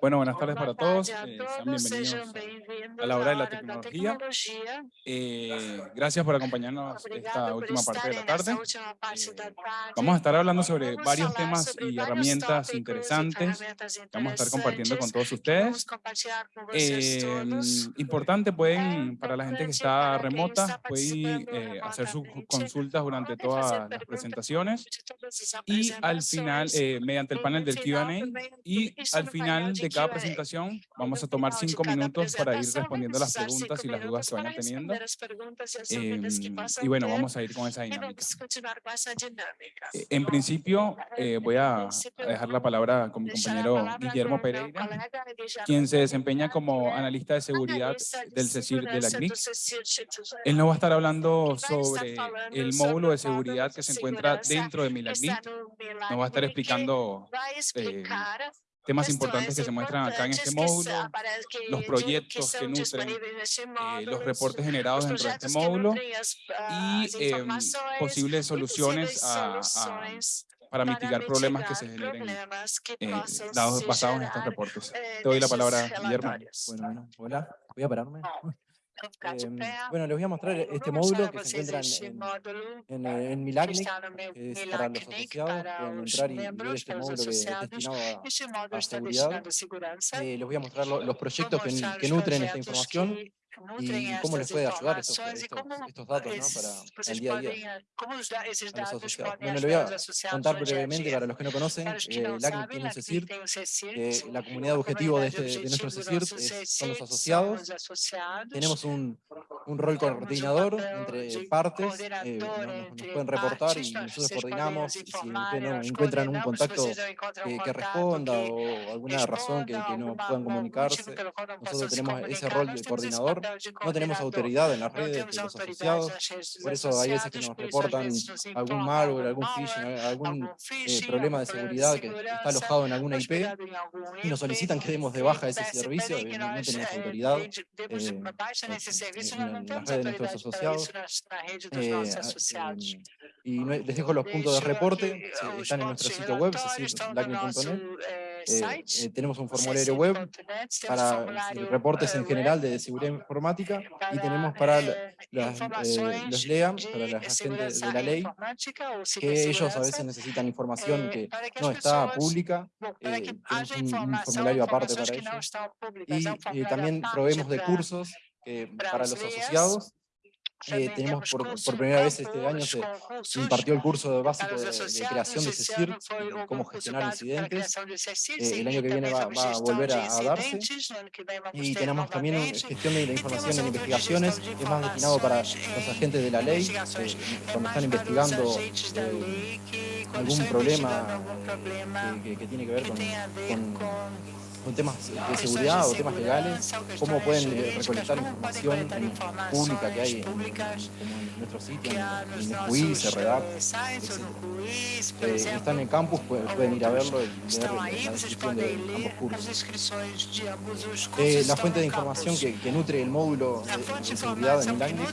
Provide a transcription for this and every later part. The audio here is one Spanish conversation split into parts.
Bueno, buenas tardes para todos. eh, sean bienvenidos a- la hora de la tecnología. Eh, gracias por acompañarnos esta última parte de la tarde. Eh. Vamos a estar hablando sobre varios temas y herramientas interesantes que vamos a estar compartiendo con todos ustedes. Eh, todos. importante, pueden, É para la gente que está remota, pueden eh, hacer sus consultas durante todas las presentaciones y al final, eh, mediante el panel del Q&A y al final de cada presentación vamos a tomar cinco minutos para ir respondiendo las preguntas y las dudas que vayan para teniendo. e Em, possam y bueno, vamos a ir con esa E dinámica. Eh, En principio, eh, voy a dejar la palabra con mi compañero Guillermo Pereira, quien se desempeña como analista de seguridad del CECIR de la CNIC. Él nos va a estar hablando sobre el módulo de seguridad que se encuentra dentro de Milagnic. Nos va a estar explicando explicar temas importantes que se muestran acá en este módulo, los proyectos que nutren eh, los reportes generados os dentro de este módulo y informações posibles e soluciones a- para mitigar problemas que se generen eh, basados en estos reportes. eh, Te doy la palabra, Guillermo. Bueno, bueno, hola, voy a pararme. Em, bueno, les voy a mostrar Eu este módulo que se encuentra en, en, que Milagnic, está es para los asociados, para pueden entrar y, ver este módulo que es associados. destinado a, está seguridad. Eh, les voy a mostrar lo- los proyectos que, nutren esta información y cómo les puede ayudar estos, estos, datos para el día a día a los asociados. Bueno, le voy a contar brevemente para los que no conocen, eh, LACNIC tiene un LACNIC CECIR, tem um CECIR, eh, la comunidad objetivo de, este, de nuestro objetivo do CECIR nosso es- son los asociados. Tenemos un, un rol coordinador entre partes, eh, nos, pueden reportar y nosotros coordinamos y si no encuentran un coordenamos, contacto que, responda o alguna razón que, no puedan comunicarse. Nosotros tenemos ese rol de coordinador. No tenemos autoridad en las redes de los asociados. Por eso hay veces que nos reportan algún malware, algún phishing, algún eh, problema de seguridad que está alojado en alguna IP y nos solicitan que demos de baja ese servicio. No, tenemos eh, autoridad. eh, baixa nesse en- las redes de nuestros asociados. Eh, y les dejo los puntos de reporte, os están en nuestro sitio web, es decir. Eh, Eh, tenemos un formulario web para reportes en general de seguridad informática y tenemos para eh, las, eh, los LEAM, para la gente segurança de la ley, que ellos a veces necesitan información que no está pública eh, un- formulario aparte para ellos. Y también proveemos de cursos para para os los asociados. Eh, tenemos temos por, por primera vez este año se concursos impartió el curso básico de, de creación de CECIR, de cómo concurso gestionar incidentes. Eh, el año que viene va- va a volver a- a darse. que Y tenemos también gestión de la información en investigaciones, de es más destinado para los em agentes de la ley, eh, cuando están investigando eh, que, algún problema que, que- que tiene que ver que con, con temas de seguridad de o temas legales, cómo pueden eh, recolectar información pública que hay en, nuestro sitio, en, nossos QI, CRDAP, eh, eh, están en campus, pueden, ir a verlo y leer la descripción de ambos as cursos. de. Eh, la fuente de información que, que nutre el módulo A de, de de seguridad en módulo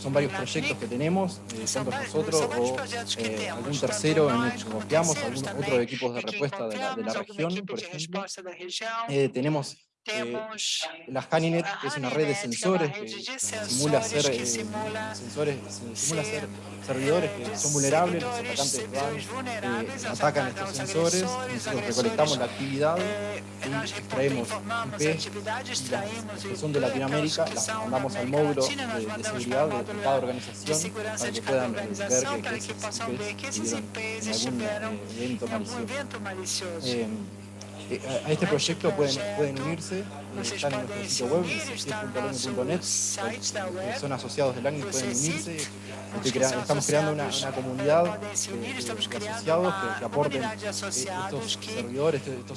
son varios proyectos que tenemos, eh, tanto nosotros o eh, temos, algún tercero en el que confiamos, algún otro equipo de em quem respuesta de la, de la región, por de ejemplo. Eh, tenemos eh, la Haninet, que es una red de que uma sensores que de simula ser que eh, sensores, se- simula ser, ser servidores que eh, son vulnerables, los atacantes van, eh, atacan estos os sensores, nosotros recolectamos la actividad Eh, y extraemos IP las que son de Latinoamérica, que las mandamos al módulo nós de, de mandamos seguridad para o de, módulo cada de organización segurança para de que eh, ver organização, que, para que que esos possam ver IPs que esses estuvieron IPs en algún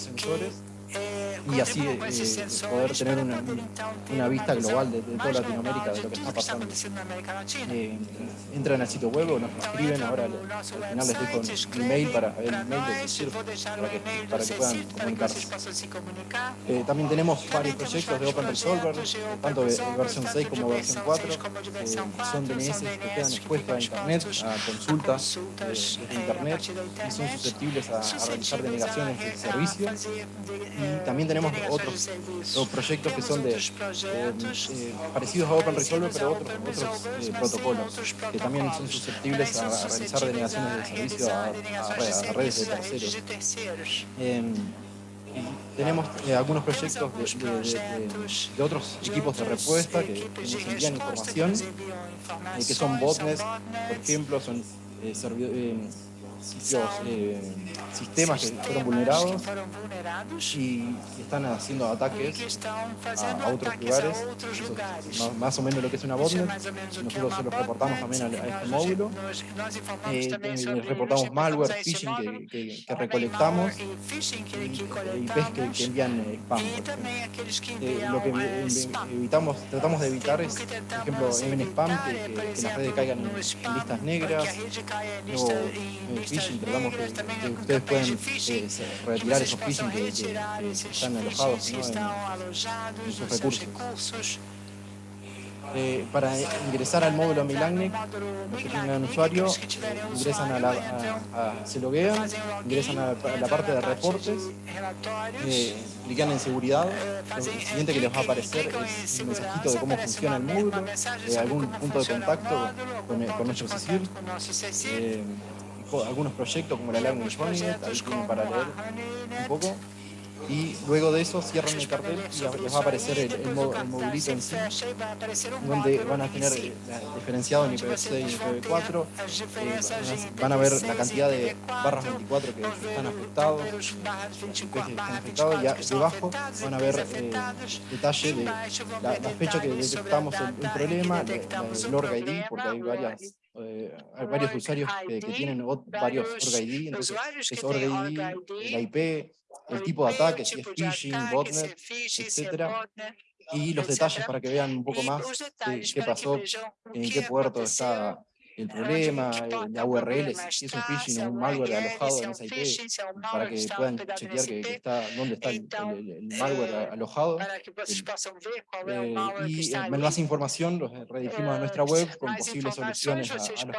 estiveram eh, evento em algum malicioso. evento malicioso. Eh, eh, a a este proyecto pueden, y así eh, eh poder tener una, una vista global de, de, toda Latinoamérica, de lo que está pasando. Eh, entran al sitio web o nos escriben, ahora al final les dejo un email para el email de para, que, para que puedan comunicarse. Eh, también tenemos varios proyectos de Open Resolver, tanto de versión 6 como versión eh, 4, son DNS que quedan expuestos eh, a Internet, a consultas desde Internet, y son susceptibles a, a realizar denegaciones de servicio. Y también tenemos otros, otros proyectos que son de, eh, parecidos a Open Resolver, pero otros, otros eh, protocolos que también son susceptibles a, realizar denegaciones de servicio a, redes de terceros. Em, tenemos eh, algunos proyectos de, de, otros equipos de respuesta que, nos envían información, eh, que son botnets, por ejemplo, son eh, em, sitios, eh, sistemas que fueron vulnerados y están haciendo ataques a, otros lugares, más, o menos lo que es una botnet, nosotros se los reportamos también a, este módulo, eh, reportamos malware, phishing que, recolectamos y ves que, envían spam. Eh, lo que evitamos, tratamos de evitar es, por ejemplo, en spam que, las redes caigan en, listas negras eh, phishing, digamos, que, que ustedes pueden eh, retirar esos phishing que, que están alojados ¿no? en, en sus recursos. Eh, para ingresar al módulo Milagnic, los que tengan usuario, ingresan a la, a, a, se loguean, ingresan a la, a la parte de reportes, eh, clican en seguridad, lo siguiente que les va a aparecer es un mensajito de cómo funciona el módulo, eh, algún punto de contacto con, con nuestro CICIR, algunos proyectos como la Language Monument, ahí tienen para leer un poco. Y luego de eso cierran el cartel y les va a aparecer el, el, mo, donde van a tener diferenciado en IPv6 y IPv4, eh, van a ver la cantidad de barras 24 que están afectados, que están afectados y a, debajo van a ver eh, detalle de la, la, fecha que detectamos el, problema, el, el org ID, porque hay varias eh, hay varios usuarios que, que tienen varios, varios Org ID, entonces es Org ID, la IP, el tipo de ataque, si es phishing, botnet, etcétera, y los detalles para que vean un poco más qué, qué pasó, en qué puerto está el problema, la URL, si es un phishing o un malware alojado en esa IP, para que puedan chequear que, que está, dónde está el, el, el malware alojado. Eh, y eh, más información los eh, redirigimos a nuestra web con posibles soluciones a, a los mm.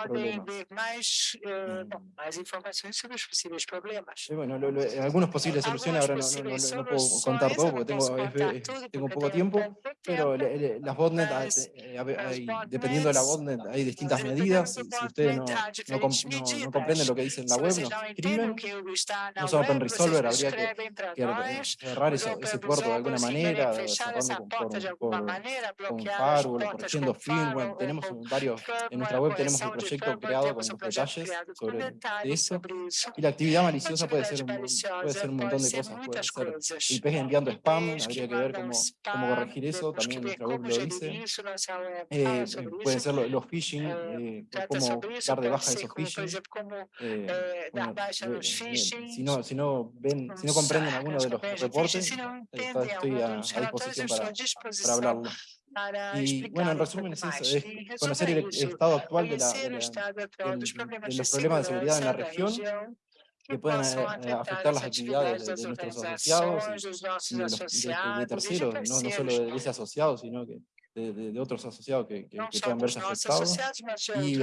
problemas. Eh, bueno, lo, lo, eh, algunos posibles soluciones, ahora no, no, no, no, puedo contar todo porque tengo, es, es, tengo poco tiempo, pero le, le, las botnet, eh, dependiendo de la botnet, hay distintas medidas, si, si ustedes no, no, no, no, comprenden lo que dice en la web, no escriben, no se open resolver, habría que, que cerrar ese, ese puerto de alguna manera, cerrarlo con, por, por, con firewall, corrigiendo firmware, tenemos varios, en nuestra web tenemos el proyecto creado con los detalles sobre eso, y la actividad maliciosa puede ser un, puede ser un montón de cosas, puede ser IP enviando spam, habría que ver cómo, cómo corregir eso, también en nuestra web lo dice, eh, pueden ser los, los phishing, eh, cómo dar de baja esos phishing, eh, bueno, si, no, si, no ven, si no comprenden alguno de los reportes, eh, estoy a, a disposición para, para hablarlo. Y bueno, en resumen es eso, es conocer el, estado actual de, la, de, la, de, de, los problemas de seguridad en la región que puedan afectar las actividades de, nuestros asociados y, los, de, este, terceros, no, no solo de ese asociado, sino que de, otros asociados que, que, que puedan verse afectados y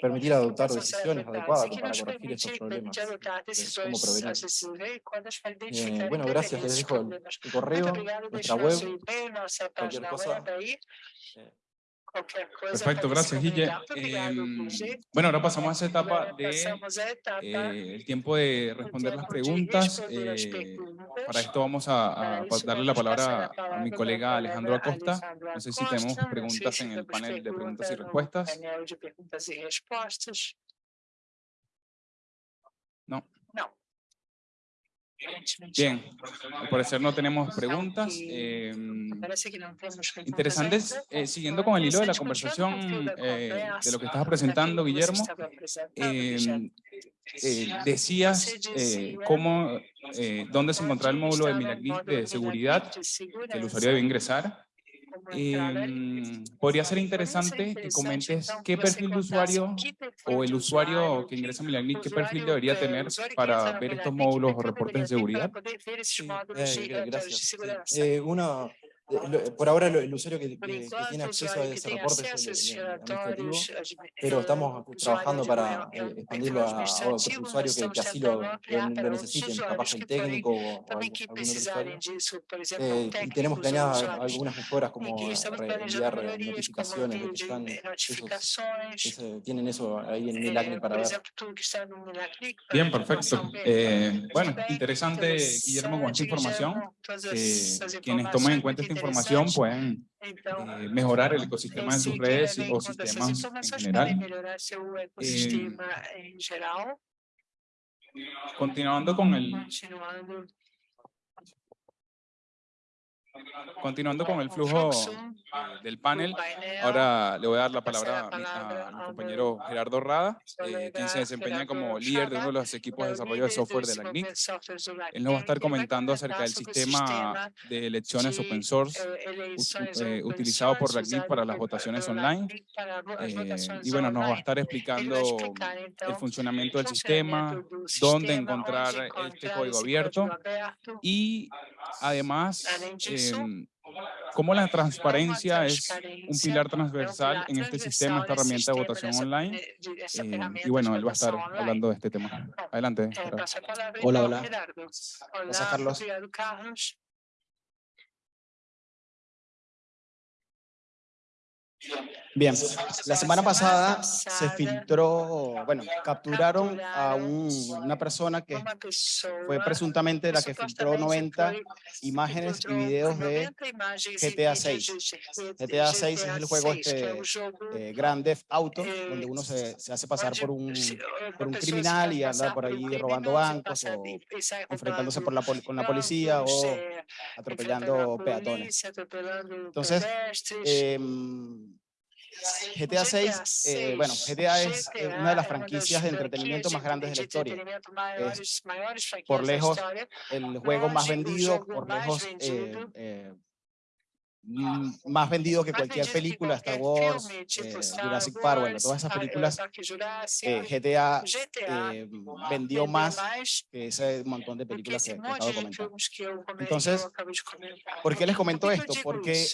permitir adoptar decisiones adecuadas para corregir estos problemas, eh, cómo eh, bueno, gracias, les dejo el, correo, nuestra web, cualquier cosa. Perfecto, gracias, Guille. Em, bueno, ahora pasamos a esa etapa de eh, tiempo de responder las preguntas. Eh, para esto vamos a, a, darle la palabra a mi colega Alejandro Acosta. No sé si tenemos preguntas en el panel de preguntas y respuestas. No. Bien, al parecer no tenemos preguntas. eh, temos perguntas interesantes, eh, siguiendo con el hilo de la conversación eh, de lo que estabas presentando, Guillermo, apresentando, eh, eh, decías eh, cómo, eh, dónde se encontraba el módulo de de seguridad que el usuario debe ingresar. Em, podría ser interesante que comentes qué perfil de usuario o el usuario que ingresa a Milagnic, qué perfil debería eh, tener para ver estos módulos o reportes de seguridad. Sí, eh, relatórios gracias. Sí. Eh, eh, por ahora el usuario que, que- que tiene acceso a ese reporte es el, el administrativo, pero eh, estamos trabajando para eh, expandirlo a, a otros usuarios que, que así lo, lo- necesiten, capaz el técnico o, algún, otro usuario. Eh, y tenemos planeadas algunas mejoras como enviar eh, notificaciones de que están esos, tienen eso ahí en eh, Milagni para ver. Bien, perfecto. Eh, bueno, interesante, Guillermo, con esta información. Essas quienes tomen en cuenta esta información pueden Então, eh, mejorar el ecosistema de esse sus redes o sistemas en informações general. Continuando con el, Continuando con el flujo eh, del panel, ahora le voy a dar la palabra a mi, a compañero Gerardo Rada, eh, quien se desempeña como líder de uno de los equipos de desarrollo de software de la CNIC. Él nos va a estar comentando acerca del sistema de elecciones open source eh, eh, utilizado por la CNIC para las votaciones online. Eh, y bueno, nos va a estar explicando el funcionamiento del sistema, dónde encontrar onde este código abierto y además em, cómo la transparencia es un pilar transversal en este sistema, esta herramienta de votación online. eh, ferramenta y bueno, él va a estar hablando de este tema. Adelante. Eh, Hola, hola. Olá, Carlos. Bien, la semana pasada se filtró, bueno, capturaron a un- una persona que fue presuntamente la que filtró supostamente 90 foi- imágenes y videos de 90 imagens GTA vídeos 6. de GTA 6 es el juego 6, que é este, eh, Grand Theft Auto, Eh, donde uno se, se hace pasar por un, por un criminal y anda por ahí robando bancos o enfrentándose por la, con la policía o eh, atropellando peatones. Entonces, pedestres. Em, GTA 6, eh, bueno, GTA es eh, una de las franquicias de entretenimiento más grandes de la historia. por lejos, El juego más vendido, por lejos, eh, eh, mm, más vendido que cualquier película, Star Wars, eh, Jurassic Park, bueno, todas esas películas, eh, GTA eh, vendió más que ese montón de películas que, que acabo de comentar. Entonces. ¿Por qué les comento esto? Porque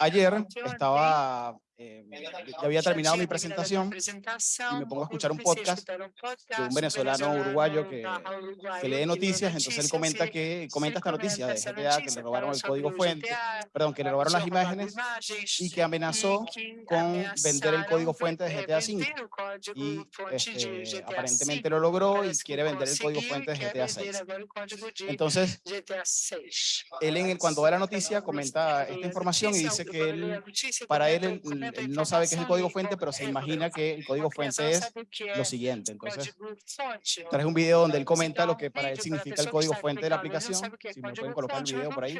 ayer estaba, eh, ya había terminado mi presentación y me pongo a escuchar un podcast de un venezolano uruguayo que, que lee noticias, entonces él comenta que comenta esta noticia de GTA que le robaron el código fuente, perdón, que le robaron las imágenes y que amenazó con vender el código fuente de ve- GTA eh, V. Y este, aparentemente lo logró y quiere vender el código fuente de GTA vender 6. agora o código de Entonces, GTA 6. él en el, cuando da la noticia comenta esta información y dice que él, para él, comenta- él, no sabe qué es el código fuente, pero se imagina que el código fuente es lo siguiente. Entonces, traje un video donde él comenta lo que para él significa el código fuente de la aplicación. Si me pueden colocar el video por ahí.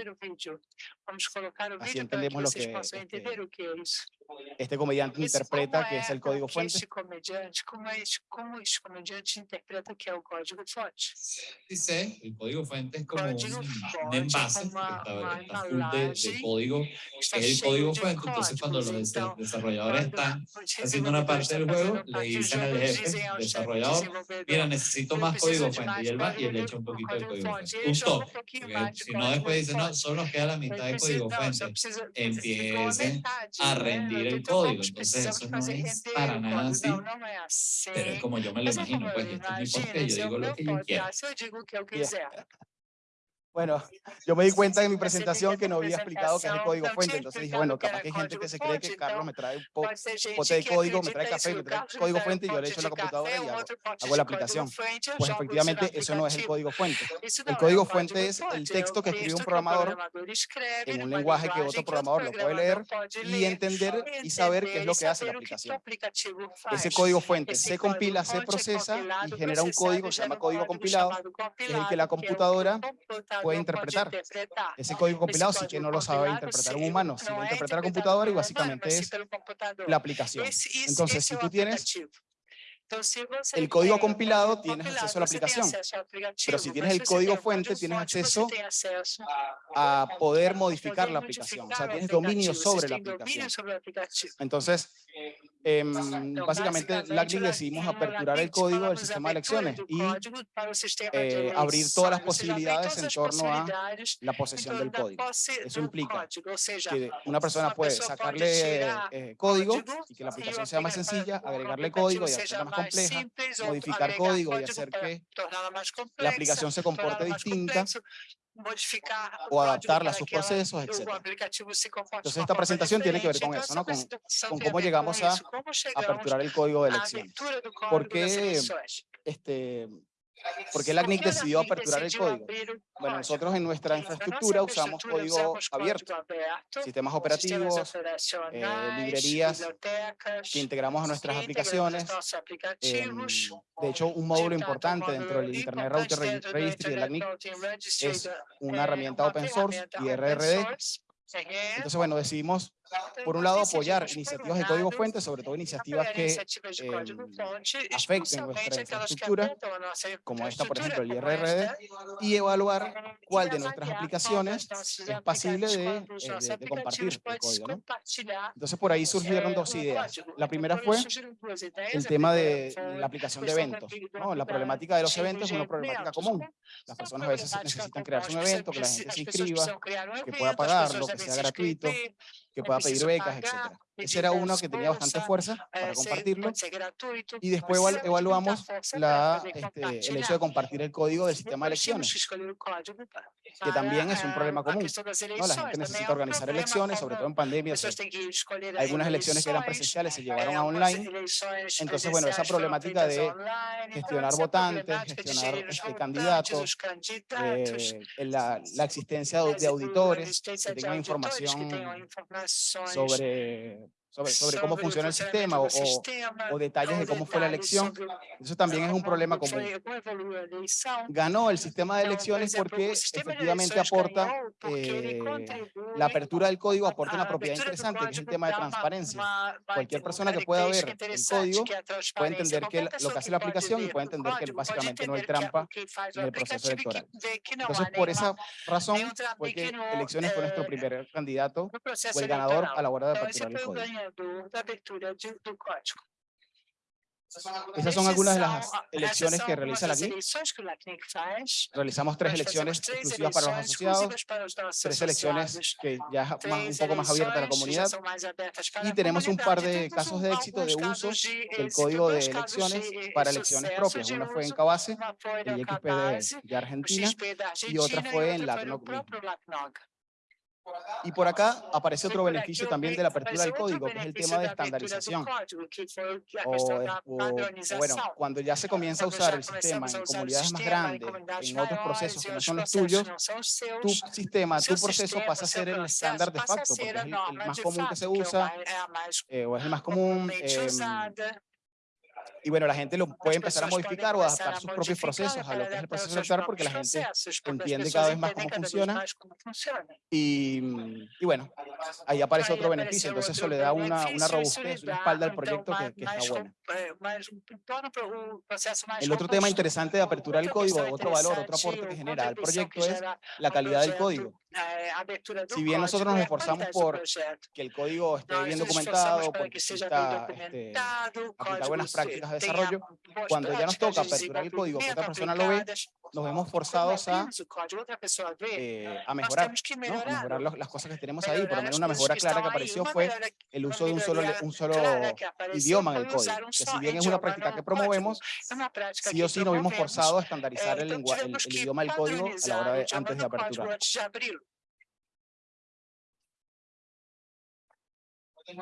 Así entendemos lo vocês que, este, Este comediante Esse- interpreta que es el código fuente. Este comediante, como, é, este- como este comediante interpreta que é o código fonte? dice, el código fuente es como un, Código un fuente, envase está, está full de, de código, es el código fuente. Entonces, cuando los desarrolladores están haciendo una parte del juego, le dicen al jefe, desarrollador, mira, necesito más código fuente. Y él va y le echa un poquito de código fuente. Un um toque. si no, después dice, no, solo nos queda la mitad de código fuente. Empiecen a né? Rendir el 80 código. Entonces, eso no es para nada así. Pero es como yo me lo imagino, pues, esto es mi esse yo digo lo que yo quiero. Bueno, yo me di cuenta en mi presentación que no había explicado qué es el código fuente, entonces dije, bueno, capaz que hay gente que se cree que Carlos me trae un pote de código, me trae café, me trae código fuente y yo le echo la computadora y hago, hago, la aplicación. Pues efectivamente eso no es el código fuente. El código fuente es el texto que escribe un programador en un lenguaje que otro programador lo puede leer y entender y saber qué es lo que hace la aplicación. Ese código fuente se compila, se procesa y genera un código, se llama código compilado, que es el que la computadora puede interpretar. Ese código compilado sí que no lo sabe interpretar un humano, sí lo interpreta la computadora y básicamente es la aplicación. Entonces, si tú tienes el código compilado tienes acceso a la aplicación, pero si tienes el código fuente tienes acceso a poder modificar la aplicación, o sea, tienes dominio sobre la aplicación. Entonces, eh, básicamente LACNIC decidimos aperturar el código del sistema de elecciones y abrir todas las posibilidades en torno a la posesión del código. Eso implica que una persona puede sacarle eh, código y que la aplicación sea más sencilla, agregarle código y hacerla más compleja, modificar código y hacer que la aplicación se comporte distinta modificar o adaptarla a sus procesos, etc. Entonces esta presentación tiene que ver con eso, ¿no? con, cómo llegamos a aperturar el código de elecciones. Porque este, porque el ACNIC decidió aperturar el código? Bueno, nosotros en nuestra infraestructura usamos código abierto, sistemas operativos, eh, librerías que integramos a nuestras aplicaciones. Eh, de hecho, un módulo importante dentro del Internet Router Registry del ACNIC es una herramienta open source, IRRD. Entonces, bueno, decidimos por un lado, apoyar iniciativas de código fuente, sobre todo iniciativas que eh, afecten nuestra infraestructura, como esta, por ejemplo, el IRRD, y evaluar cuál de nuestras aplicaciones es pasible de, eh, de, de compartir el código. ¿no? Entonces, por ahí surgieron dos ideas. La primera fue el tema de la aplicación de eventos. ¿no? La problemática de los eventos es una problemática común. Las personas a veces necesitan crearse un evento, que la gente se inscriba, que pueda pagarlo, que sea gratuito que pueda pedir becas, etc. Ese era uno que tenía bastante fuerza para compartirlo. Y después evaluamos la, este, el hecho de compartir el código del sistema de elecciones, que también es un problema común. ¿no? La gente necesita organizar elecciones, sobre todo en pandemia. O sea, algunas elecciones que eran presenciales se llevaron a online. Entonces, bueno, esa problemática de gestionar votantes, gestionar este, candidatos, eh, la, la, existencia de auditores que tengan información sobre sobre, sobre cómo funciona el sistema o, o, detalles de cómo fue la elección. Eso también es un problema común. Ganó el sistema de elecciones porque efectivamente aporta eh, la apertura del código, aporta una propiedad interesante, que es el tema de transparencia. Cualquier persona que pueda ver el código puede entender que lo que hace la aplicación y puede entender que básicamente no hay trampa en el proceso electoral. Entonces, por esa razón, porque elecciones fue nuestro primer candidato o el ganador a la hora de aperturar el código desenvolvimento da abertura de, do código. Esas son algunas de las elecciones que realiza la CNIC. Realizamos tres elecciones exclusivas para los asociados, tres elecciones que ya es un poco más abierta a la comunidad y tenemos un par de casos de éxito de uso del código de elecciones para elecciones propias. Una fue en Cabase, en XP de, de Argentina y otra fue en LATNOC y por acá aparece otro beneficio también de la apertura del código, que es el tema de estandarización. O, o, bueno, cuando ya se comienza a usar el sistema en comunidades más grandes, en otros procesos que no son los tuyos, tu sistema, tu proceso pasa a ser el estándar de facto, porque es el, el más común que se usa, eh, o es el más común. Eh, y bueno, la gente lo puede empezar a modificar o adaptar sus propios procesos a lo que es el proceso electoral porque la gente entiende cada vez más cómo funciona. Y, mm, y bueno, ahí aparece otro beneficio. Entonces eso le da una, una robustez, una espalda al proyecto que, que está bueno. El otro tema interesante de apertura del código, otro valor, otro aporte que genera el proyecto es la calidad del código. Nós bien nos esforçamos documentado, para porque que seja bem exista este, documentado, o aplicar código buenas se- prácticas de desarrollo, cuando ya nos toca aperturar el código que otra persona lo ve, nos vemos forzados a, código, eh, a mejorar, que ¿no? melhorar. mejorar los- las cosas que tenemos ahí. Por lo menos una mejora que clara que apareció fue el uso de un solo, un solo que idioma en el código, que si bien es una práctica que código. promovemos, sí que o sí nos vimos forzados a estandarizar Eh, el, lengua- el, el que idioma del código a la hora de, antes de código aperturar.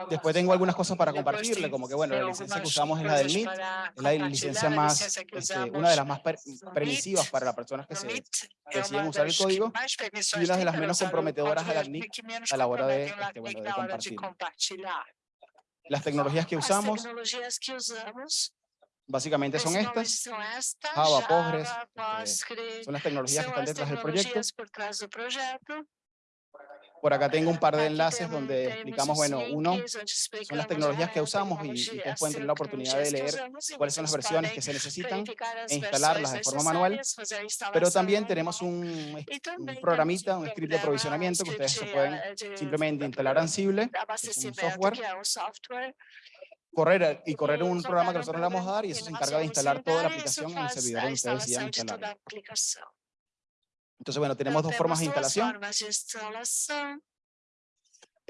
Después tengo algunas cosas para compartirle, como que bueno, la licencia que usamos es la del MIT, es la licencia más, este, una de las más per- permisivas MIT, para las personas que se, MIT deciden usar el código y una de las menos comprometedoras a la menos a la hora de, este, bueno, de compartilhar. Las tecnologías que usamos básicamente son principalmente estas, Java, Java, Postgres, son las tecnologías que están detrás del proyecto. Por acá tengo un par de enlaces donde explicamos, os bueno, uno son las tecnologías que a usamos y, ustedes pueden tener la oportunidad de leer cuáles son las versiones que se necesitan e instalarlas de forma manual, instalação pero también tenemos un, programita, un script de aprovisionamiento que ustedes se pueden de- de simplemente instalar Ansible, un software, correr y correr un programa que nosotros le vamos a dar y eso se encarga de instalar toda la aplicación en el servidor donde ustedes decidan instalação de toda instalarla. a aplicação. Entonces, bueno, tenemos dos formas de instalación. formas de instalação.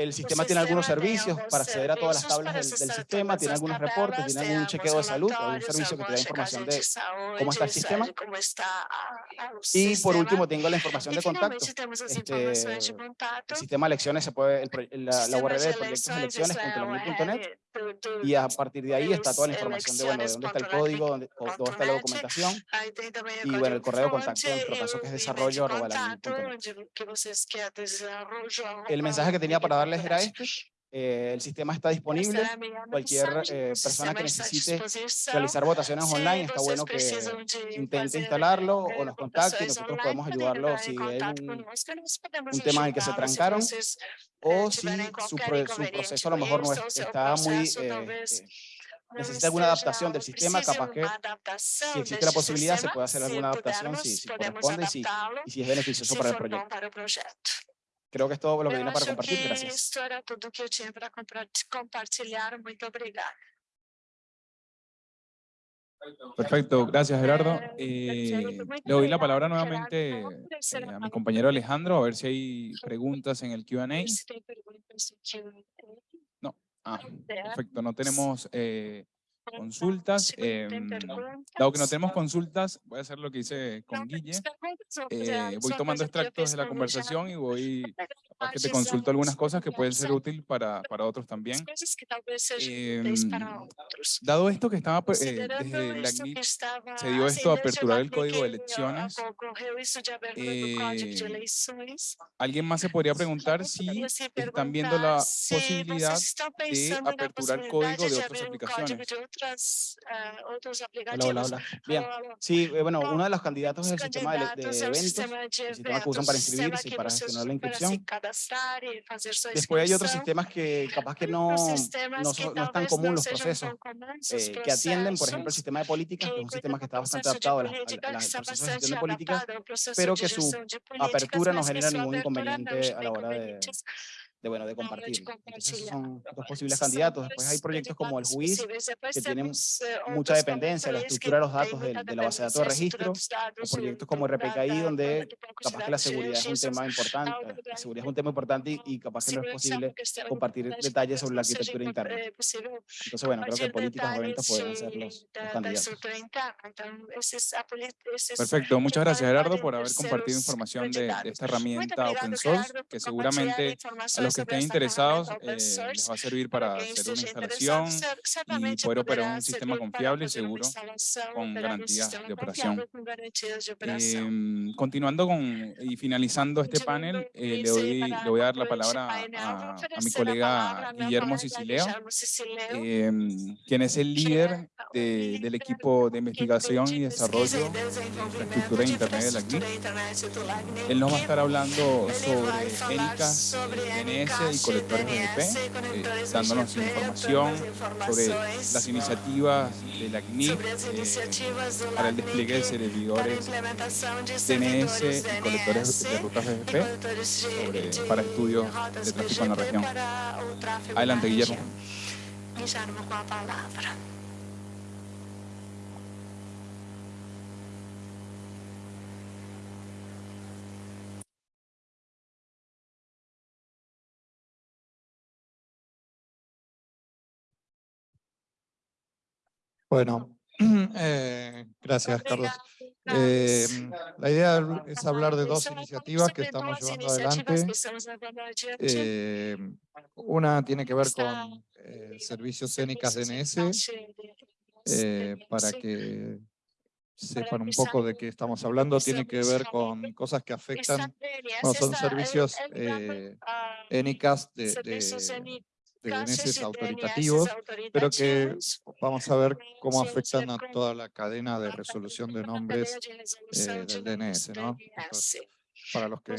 El sistema tiene algunos servicios para acceder a todas las tablas del, del sistema, tiene algunos reportes, tiene algún chequeo de salud, algún servicio que te da información de cómo está el sistema. Y por último tengo la información de contacto. Este. El sistema de lecciones se puede, el la, la URL de proyectos de eleições, essa é a lecciones.net URL do- do- y a partir de ahí está toda la información de, bueno, de dónde está el elecciones.net, código, dónde, dónde está la documentación y bueno, el correo de contacto, en nuestro caso que es e o desarrollo e-mail arroba de la contato, link.net. onde que vocês querem desarrollo. El mensaje que tenía para era este. eh, el sistema está disponible. Cualquier eh, o persona que necesite realizar votaciones online, está vocês bueno que de intente instalarlo o nos contacte y votações nosotros podemos podem ayudarlo si hay un, un tema en el que se trancaron vocês, eh, o si su, pro- su proceso a lo mejor no es- o está muy, eh, eh, necesita alguna adaptación del sistema, capaz que si existe la posibilidad se puede hacer alguna adaptación si, si corresponde y si, y si es beneficioso para el proyecto. Creo que es todo lo que vine para compartir. Gracias. isso era tudo que eu tinha para compartilhar. Muito obrigada. Perfecto, gracias Gerardo. Eh, Eh, Gerardo, muy le doy la palabra nuevamente eh, a mi compañero Alejandro, a ver si hay preguntas en el Q&A. Perguntas que Ah, perfecto, no tenemos eh, consultas. Perguntas, dado que no tenemos consultas, voy a hacer lo que hice con Guille. Eh, voy tomando extractos de la conversación y voy, que te consulto algunas cosas que pueden ser útiles para, para otros también. Em. Dado esto que estaba pues, eh, desde la estava se dio esto de desde aperturar el código de elecciones, eh, alguien más se podría preguntar si están viendo la posibilidad de aperturar código de otras aplicaciones. ah, Hola, hola, hola. Bien. Sí, eh, bueno, uno de los candidatos Os es el sistema de, de eventos. el sistema que usan para inscribirse y para gestionar la inscripción. Cadastrar e fazer sua Después hay otros inscrição. sistemas que capaz que Hay no, que son- no es tan común los procesos eh, que atienden, por ejemplo, el sistema de políticas, que es un sistema que está bastante adaptado a las, a las- de gestión de políticas, pero que su apertura no genera ningún não inconveniente a la hora de, de, bueno, de de compartirlo. Entonces, son dos posibles candidatos. Después hay proyectos como el JUIS, possíveis. Depois que tienen eh, mucha dependencia de la estructura de los datos del- de la base de datos de registro, o proyectos como RPKI, donde de capaz de que la seguridad es un tema importante, la da- seguridad es un tema importante y, y capaz que no es posible compartir detalles sobre la arquitectura interna. Entonces, bueno, creo que políticas o eventos podrían ser de- los, los da, da candidatos. Perfecto, muchas gracias Gerardo por haber compartido información de, de esta herramienta open source que seguramente a informações los que estén interesados eh, les va a servir Para hacer una instalación y poder operar un sistema confiable y seguro con garantías de operación. Em, continuando con y finalizando este panel, eh, le, doy, le voy a dar la palabra a, a mi colega Sicileo, Guillermo Sicileo, em, quien es el líder de- del equipo de investigación y desarrollo de infraestructura de Internet de la CNIC. Él nos va a estar hablando sobre ENICAS, y colectores BGP, eh, dándonos información sobre las iniciativas de la CNIP eh, para el despliegue de servidores DNS y colectores de rutas BGP sobre- para estudios de tráfico en la región. Adelante, Guillermo. Guillermo com a palavra. Bueno, eh, gracias, Carlos. Eh, la idea es hablar de dos iniciativas que estamos llevando adelante. Eh, una tiene que ver con eh, servicios CENICAS DNS, para que sepan un poco de qué estamos hablando, tiene que ver con cosas que afectan, bueno, son servicios eh, ENICAS de, de, de DNS autoritativos, pero que vamos a ver cómo afectan a toda la cadena de resolución de nombres eh, del DNS, ¿no? Entonces, para los que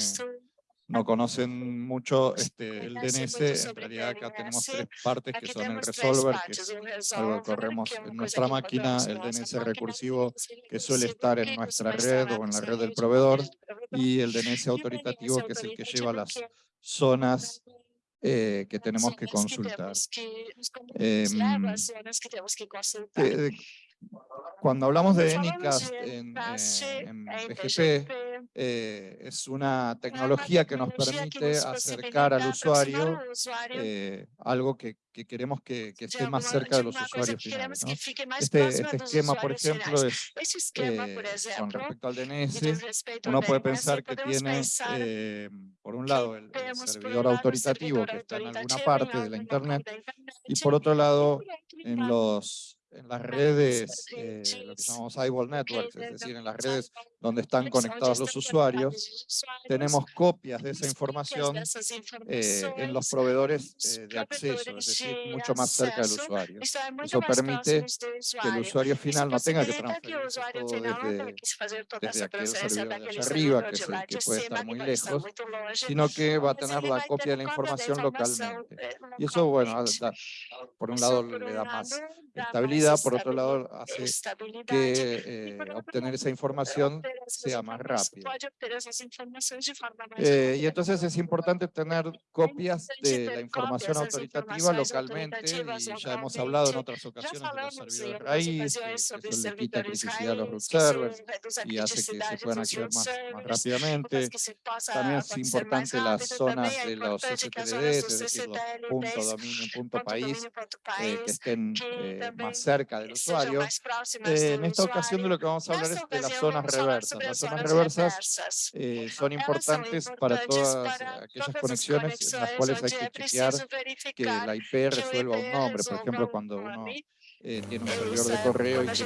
no conocen mucho este, el DNS, en realidad acá tenemos tres partes que son el resolver, que es algo que corremos en nuestra máquina, el DNS recursivo que suele estar en nuestra red o en la red del proveedor, y el DNS autoritativo que es el que lleva las zonas eh, que tenemos que consultar. Eh, cuando hablamos de ENICAS en, eh, en BGP, eh, es una tecnología que nos permite acercar al usuario eh, algo que, que queremos que, que esté más cerca de los usuarios finales. ¿no? Este, este esquema, por ejemplo, es eh, con respecto al DNS, uno puede pensar que tiene, eh, por un lado, el, el servidor autoritativo que está en alguna parte de la Internet, y por otro lado, en, los, en las redes, eh, lo que llamamos eyeball networks, es decir, en las redes donde están conectados los usuarios, tenemos copias de esa información eh, en los proveedores eh, de acceso, es decir, mucho más cerca del usuario. Eso permite que el usuario. final no tenga que transferirse todo desde, desde aquel servidor de arriba, que es el que puede estar muy lejos, sino que va a tener la copia de la información localmente. Y eso, bueno, da- por un lado le da más estabilidad, por otro lado hace que eh, obtener esa información sea más rápido. Eh, y entonces es importante tener copias de la información autoritativa localmente, y ya hemos hablado en otras ocasiones de los servidores raíz, que, eso le quita criticidad a los root servers y hace que se puedan acceder más, más rápidamente. También es importante las zonas de los STLDs, es decir, los punto dominio, punto país, eh, que estén eh, más cerca del usuario. En esta ocasión de lo que vamos a hablar es de las zonas reversas. Las zonas reversas eh, son importantes para todas aquellas conexiones en las cuales hay que chequear que la IP resuelva un nombre. Por ejemplo, cuando uno eh, tiene un servidor de correo y tiene que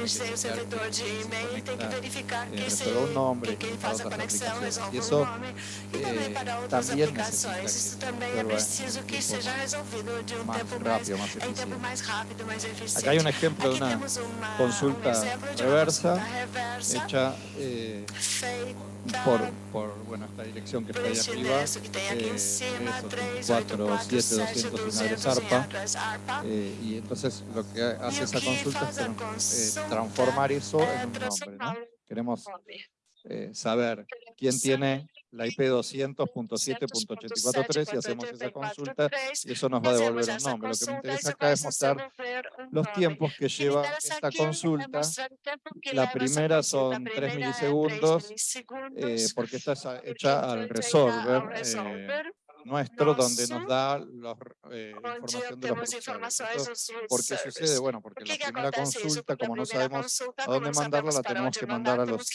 chequear que se conecta, eh, resuelva un nombre y para otras aplicaciones. Y eso eh, también necesita que se resuelva más rápido, más eficiente. Acá hay un ejemplo de una consulta reversa hecha eh, por, por bueno, esta dirección que está ahí arriba, eh, 47200 ARPA, eh, y entonces lo que hace esa consulta es eh, transformar eso en un nombre. ¿no? Queremos eh, saber quién tiene la IP 200.7.843 y hacemos esa consulta y eso nos va a devolver un nombre. Lo que me interesa acá es mostrar los tiempos que lleva esta consulta. La primera son 3 milisegundos, eh, porque esta es a- hecha al resolver eh, nuestro, donde nos da los, eh, información de los. Esto, ¿Por qué sucede? Bueno, porque la primera consulta, como no sabemos a dónde mandarla, la tenemos que mandar a los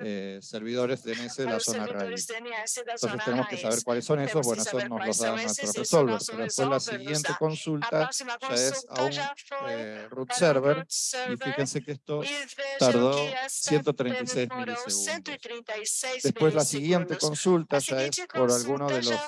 eh, servidores DNS de la zona raíz. Entonces tenemos que saber cuáles son esos, bueno, eso nos los da nuestro resolver, pero después la siguiente consulta ya es a un eh, root server, y fíjense que esto tardó 136 milisegundos. Después la siguiente consulta ya es por alguno de los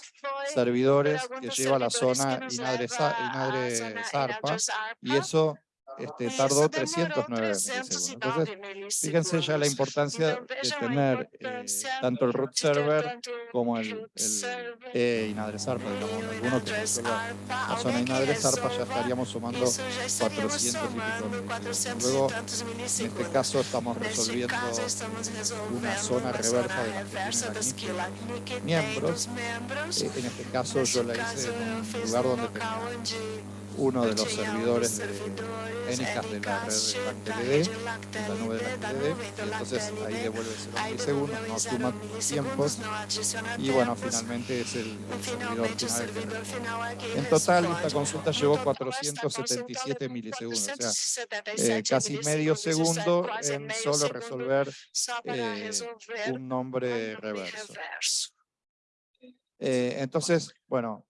servidores que lleva la zona Inadre, Sa- Inadre Zarpa, y eso este, tardó 309 milisegundos. Entonces, fíjense ya la importancia de tener eh, tanto el root server como el, el e inadresarpa, digamos, alguno que resuelva la zona inadresarpa ya estaríamos sumando 400 y pico Luego, en este caso, estamos resolviendo una zona reversa de la miembros. Eh, en este caso, yo la hice en un lugar donde tenía uno de los servidores de ENICAS de la red de la de la nube de LACTD, y entonces ahí devuelve 0 milisegundos, no suma tiempos, y bueno, finalmente es el, servidor final. En total, esta consulta llevó 477 milisegundos, o sea, eh, casi medio segundo en solo resolver eh, un nombre reverso. Eh, entonces, bueno,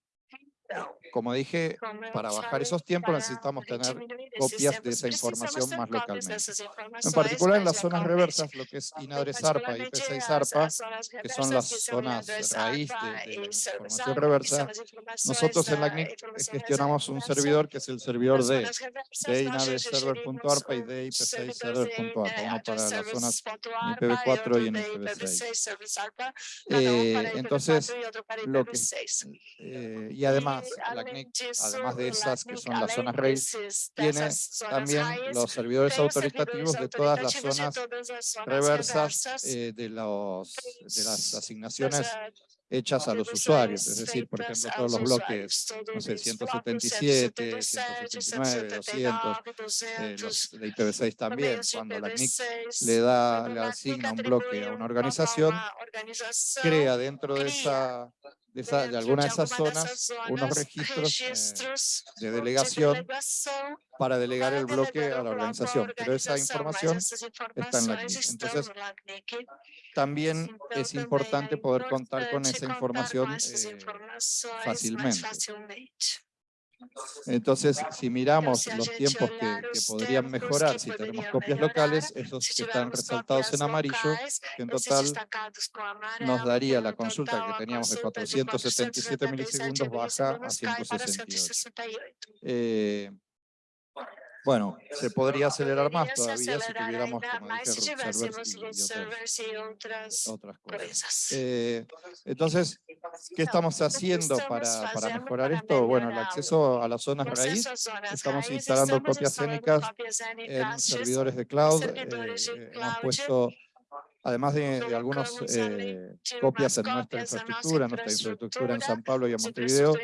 como dije, para bajar esos tiempos necesitamos tener copias de esa información más localmente. En particular en las zonas reversas, lo que es INADRE-SARPA y IP6-ARPA, que son las zonas raíz de, la información reversa, nosotros en la CNIC gestionamos un servidor que es el servidor de, de INADRE-Server.ARPA y de IP6-Server.ARPA, uno para las zonas IPv4 y en IPv6. Eh, entonces, lo que, eh, y además, la además de esas que son las zonas raíz, tiene también los servidores autoritativos de todas las zonas reversas eh, de, los, de las asignaciones hechas a los usuarios, es decir, por ejemplo, todos los bloques, no sé, 177, 179, 200, eh, los de IPv6 también, cuando la CNIC le da, le asigna un bloque a una organización, crea dentro de esa de, de alguna de esas zonas unos registros eh, de delegación para delegar el bloque a la organización, pero esa información está en la CNIC. Entonces, también es importante poder contar con esa información eh, fácilmente. Entonces, si miramos los tiempos que, podrían mejorar si tenemos copias locales, esos que están resaltados en amarillo, que en total nos daría la consulta que teníamos de 477 milisegundos baja a 168. Eh, bueno, se podría acelerar más todavía si tuviéramos, como dije, servers y, otras, cosas. Eh, entonces, ¿qué estamos haciendo para, para mejorar esto? Bueno, el acceso a las zonas raíz. Estamos instalando copias escénicas en servidores de cloud. Eh, hemos puesto además de, algunas eh, copias en nuestra infraestructura, nuestra infraestructura en San Pablo y en Montevideo,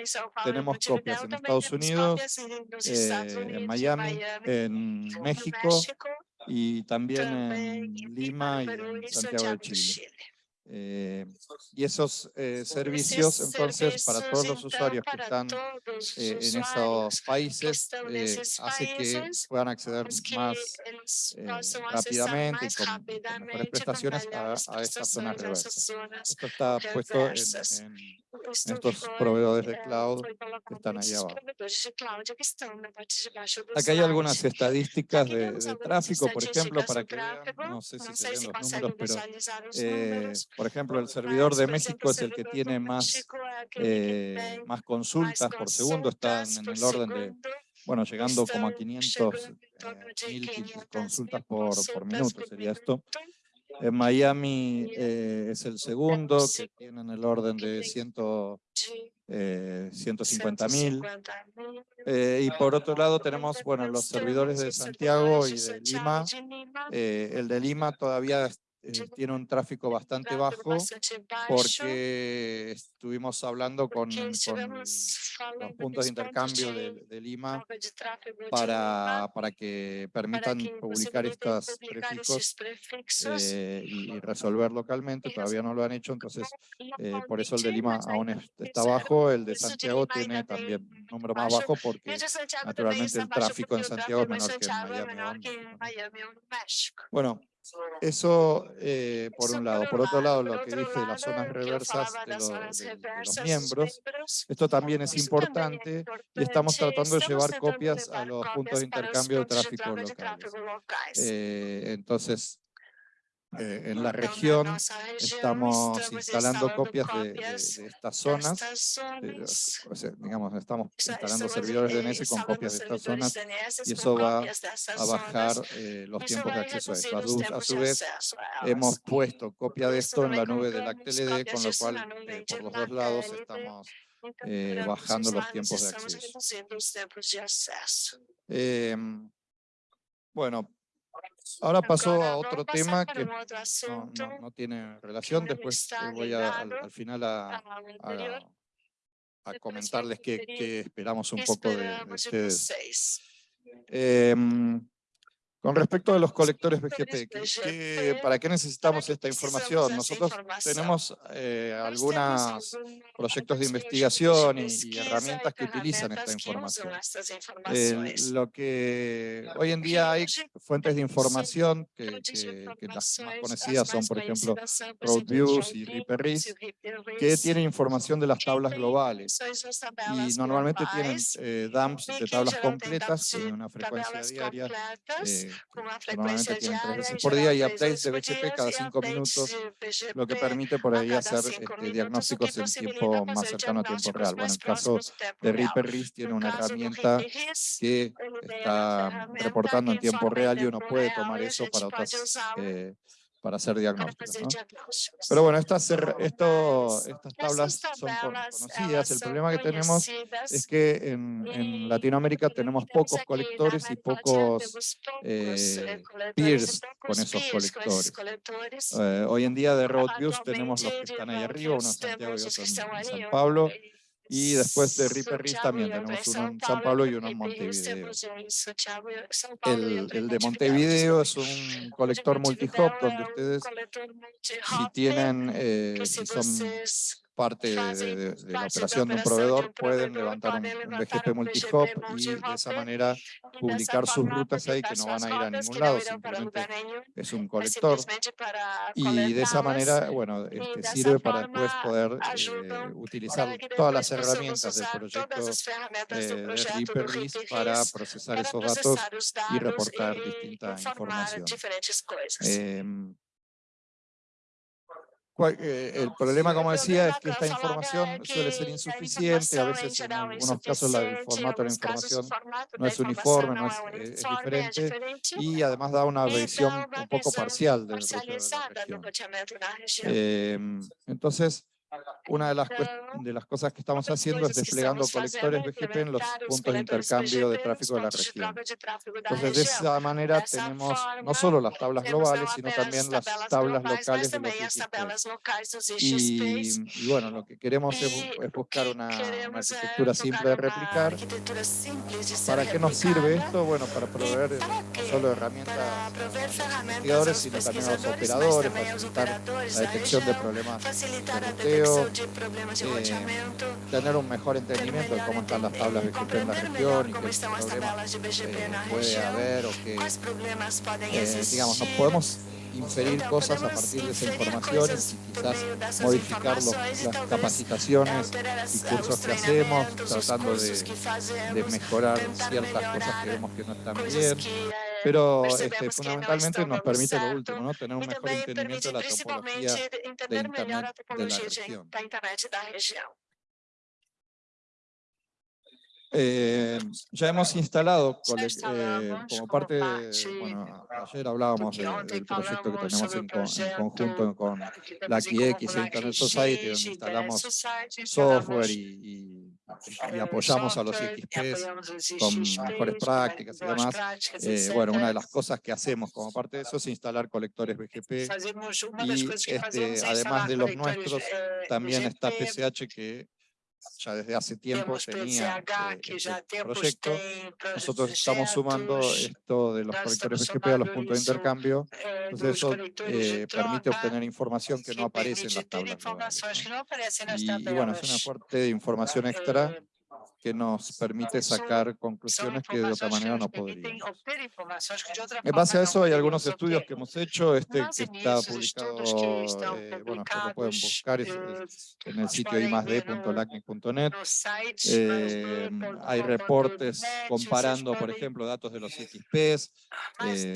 tenemos copias en Estados Unidos, eh, en Miami, en México y también en Lima y en Santiago de Chile. Eh, y esos eh, servicios, entonces, para todos los usuarios que están eh, en esos países, hace que puedan acceder más rápidamente y con, mejores prestaciones a, a estas zonas reversas. Esto está puesto en, estos proveedores de cloud que están ahí abajo. Acá hay algunas estadísticas de, tráfico, por ejemplo, para que vean, no sé si se ven los números, pero por ejemplo, el servidor de México es el que tiene más, eh, más consultas por segundo, están en el orden de, bueno, llegando como a 500 eh, consultas por, por minuto, sería esto. En Miami eh, es el segundo, que tienen el orden de 100, eh, 150 mil. y por otro lado tenemos bueno, los servidores de Santiago y de Lima. el de Lima todavía eh, tiene un tráfico bastante bajo porque estuvimos hablando con, los puntos de intercambio de, Lima para, para que permitan publicar estos prefijos eh, y, resolver localmente, todavía no lo han hecho, entonces eh, por eso el de Lima aún está bajo, el de Santiago tiene también un número más bajo porque naturalmente el tráfico en Santiago es menor que en Miami. Bueno, eso eh, por un lado. Por otro lado, lo que dije de las zonas reversas de, los miembros, esto también es importante y estamos tratando de llevar copias a los puntos de intercambio de tráfico locales. Eh, entonces, eh, en la región estamos instalando copias de, de- de estas zonas, eh, o sea, digamos, estamos instalando servidores DNS con copias de estas zonas y eso va a bajar eh, los tiempos de acceso a esto. A su, a su vez, hemos puesto copia de esto en la nube del ACTLD, con lo cual eh, por los dos lados estamos eh, bajando los tiempos de acceso. Em, bueno, ahora paso a otro tema que no, no- no tiene relación, después eh, voy a- al, al final a, a- a comentarles qué, qué esperamos un poco de, de ustedes. Em, con respecto a los colectores BGP, ¿qué- qué- ¿para qué necesitamos esta información? Nosotros tenemos eh, algunos proyectos de investigación y, y herramientas que utilizan esta información. Eh, lo que hoy en día hay fuentes de información que, que- que las más conocidas son, por ejemplo, Roadviews y RiperRis, que tienen información de las tablas globales. y normalmente tienen eh, dumps de tablas completas con una frecuencia diaria eh, normalmente tienen tres veces por día y updates de BGP cada cinco minutos, lo que permite por ahí hacer este, diagnósticos en tiempo más cercano a tiempo real. Bueno, en el caso de RiperRis tiene una herramienta que está reportando en tiempo real y uno puede tomar eso para otras eh, para hacer diagnósticos. ¿no? Pero bueno, estas, esto, estas tablas son con- conocidas. El problema que tenemos es que en, en Latinoamérica tenemos pocos colectores y pocos eh, peers con esos colectores. Eh, hoy en día de Roadviews tenemos los que están ahí arriba, uno en Santiago y otro en San Pablo. Y después de RiperRis también tenemos uno en San Pablo y uno en Montevideo. El, el de Montevideo es un colector multihop donde ustedes, si tienen, eh, si son parte de, de- de la operación de un proveedor, pueden levantar un, un BGP multihop y de esa manera publicar sus rutas ahí que no van a ir a ningún lado, simplemente es un colector. Y de esa manera, bueno, este, sirve para después poder eh, utilizar todas las herramientas del proyecto eh, de RiperRis para procesar esos datos y reportar distinta información. Eh, el problema, como decía, es que esta información suele ser insuficiente, a veces en algunos casos la- el formato de la información no es uniforme, no es, eh, es diferente, y además da una visión un poco parcial del de la región. Em, entonces, una de las, de las cosas que estamos haciendo es desplegando colectores BGP en los puntos de intercambio de tráfico de la región. Entonces, de esa manera tenemos no solo las tablas globales, sino también las tablas locales de los IGP. Y, y bueno, lo que queremos es, bu- es buscar una, una arquitectura simple de replicar. ¿Para qué nos sirve esto? Bueno, para proveer no solo herramientas a los investigadores, sino también a los operadores, facilitar la detección de problemas de eh, tener un mejor entendimiento de cómo están las tablas BGP en la región y qué problemas eh, puede haber o que, eh, digamos, nos podemos inferir cosas a partir de esa información y quizás modificar los- las capacitaciones y cursos que hacemos, tratando de, de mejorar ciertas cosas que vemos que no están bien, pero este, fundamentalmente nos permite lo último, ¿no? tener un mejor entendimiento de la topología de Internet de la región. Eh, ya hemos instalado, eh, como parte, de- bueno, ayer hablábamos de- del proyecto que tenemos en, co- en conjunto con la QX e Internet Society, donde instalamos software y, y- y apoyamos a los IXPs con mejores prácticas y demás. Eh, bueno, una de las cosas que hacemos como parte de eso es instalar colectores BGP. Y este, además de los nuestros, También está PCH que ya desde hace tiempo tenía eh, este proyecto. Nosotros estamos sumando esto de los colectores BGP a los puntos de intercambio. Entonces eso eh, permite obtener información que no aparece en las tablas. Y, y bueno, es una fuerte de información extra que nos permite sacar conclusiones que de otra manera no podríamos. En base a eso hay algunos estudios que hemos hecho, este que está publicado, eh, bueno, lo pueden buscar es- es en el sitio imasd.lacnic.net. Eh, hay reportes comparando, por ejemplo, datos de los XPs, eh,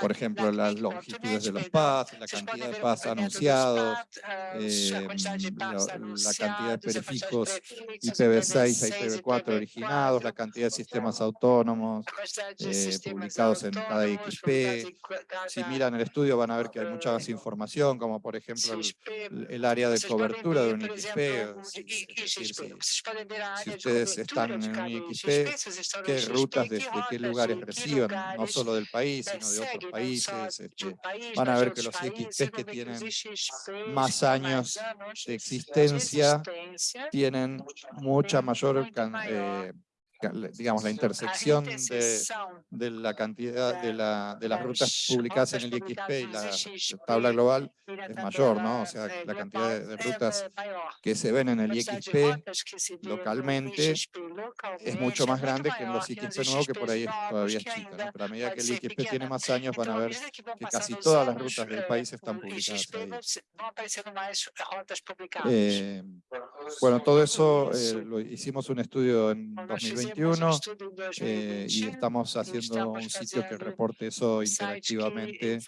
por ejemplo, las longitudes de los paths, la cantidad de paths anunciados, eh, la cantidad de perifijos IPv6 a IPv4 originados, la cantidad de sistemas autónomos eh, publicados en cada XP. Si miran el estudio van a ver que hay mucha más información, como por ejemplo el, área de cobertura de un XP. si- es decir, si- si ustedes están en un IXP, qué rutas desde qué lugares reciben, no solo del país, sino de otros países. este, van a ver que los IXPs que tienen más años de existencia tienen mucha mayor, eh, digamos, la intersección de, de la cantidad de, la, de las rutas publicadas en el IXP y la tabla global es mayor, ¿no? O sea, la cantidad de, de rutas que se ven en el IXP localmente es mucho más grande que en los IXP nuevos, que por ahí todavía es chica, ¿no? Pero a medida que el IXP tiene más años, van a ver que casi todas las rutas del país están publicadas ahí. Eh, bueno, todo eso eh, lo hicimos un estudio en 2021 eh, y estamos haciendo un sitio que reporte eso interactivamente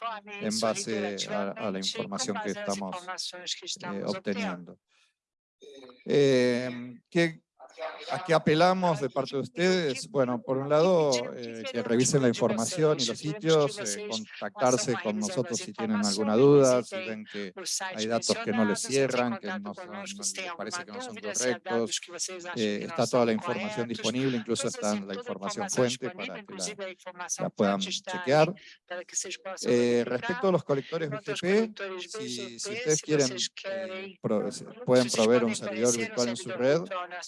en base a, a la información que estamos eh, obteniendo. Eh, ¿qué, ¿A qué apelamos de parte de ustedes? Bueno, por un lado, eh, que revisen la información y los sitios, eh, contactarse con nosotros si tienen alguna duda, si ven que hay datos que no les cierran, que no, son, parece que no son correctos. eh, está toda la información disponible, incluso está la información fuente para que la, puedan chequear. Respecto a los colectores BGP, si, si ustedes quieren, pueden proveer un servidor virtual en su red,